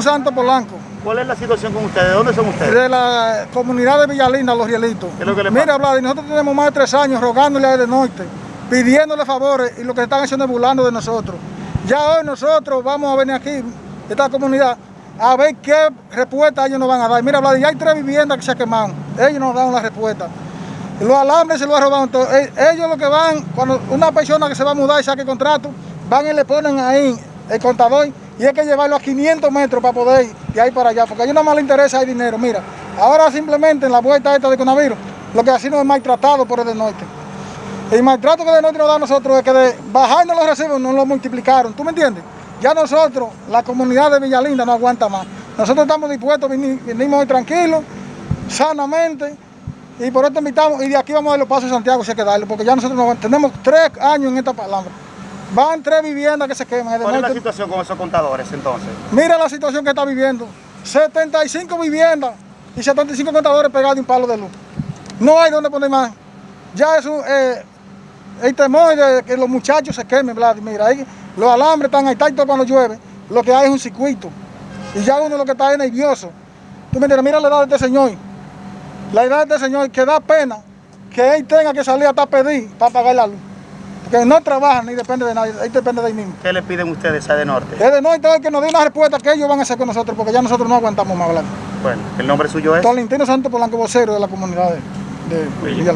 Santo Polanco, ¿Cuál es la situación con ustedes? ¿De dónde son ustedes? de la comunidad de Villalinda, Los Rielitos. ¿Qué es lo que le Mira? Vlad, nosotros tenemos más de tres años rogándole a de norte, pidiéndole favores y lo que están haciendo es burlando de nosotros. Ya hoy nosotros vamos a venir aquí, esta comunidad, a ver qué respuesta ellos nos van a dar. Mira, Vlad, ya hay tres viviendas que se quemaron. Ellos nos dan la respuesta. Los alambres se los ha robado todo. E- Ellos lo que van, cuando una persona que se va a mudar y saque contrato, van y le ponen ahí el contador y hay que llevarlo a 500 metros para poder ir de ahí para allá, porque a ellos no más les interesa el dinero. Mira, ahora simplemente en la vuelta esta de coronavirus, lo que hacemos es maltratado por el del norte. El maltrato que el del norte nos da a nosotros es que de bajarnos los recibos nos lo multiplicaron, ¿tú me entiendes? Ya nosotros, la comunidad de Villalinda no aguanta más. Nosotros estamos dispuestos, vini- vinimos hoy tranquilos, sanamente, y por esto invitamos, y de aquí vamos a dar los pasos a Santiago si hay que darle, porque ya nosotros no- tenemos tres años en esta palabra. Van tres viviendas que se queman. ¿Cuál es la situación con esos contadores entonces? Mira la situación que está viviendo. 75 viviendas y 75 contadores pegados de un palo de luz. No hay donde poner más. Ya es un, eh, el temor de que los muchachos se quemen, Vlad. Mira, ahí los alambres están ahí, tanto cuando llueve. Lo que hay es un circuito. Y ya uno lo que está es nervioso. Tú me entiendes, mira la edad de este señor. La edad de este señor que da pena que él tenga que salir hasta pedir para pagar la luz. Porque no trabaja ni depende de nadie, él depende de él mismo. ¿Qué le piden ustedes a de norte? Es de no que nos dé una respuesta que ellos van a hacer con nosotros, porque ya nosotros no aguantamos más hablar. Bueno, el nombre suyo es. Tolentino Santo Polanco, vocero de la comunidad de, de.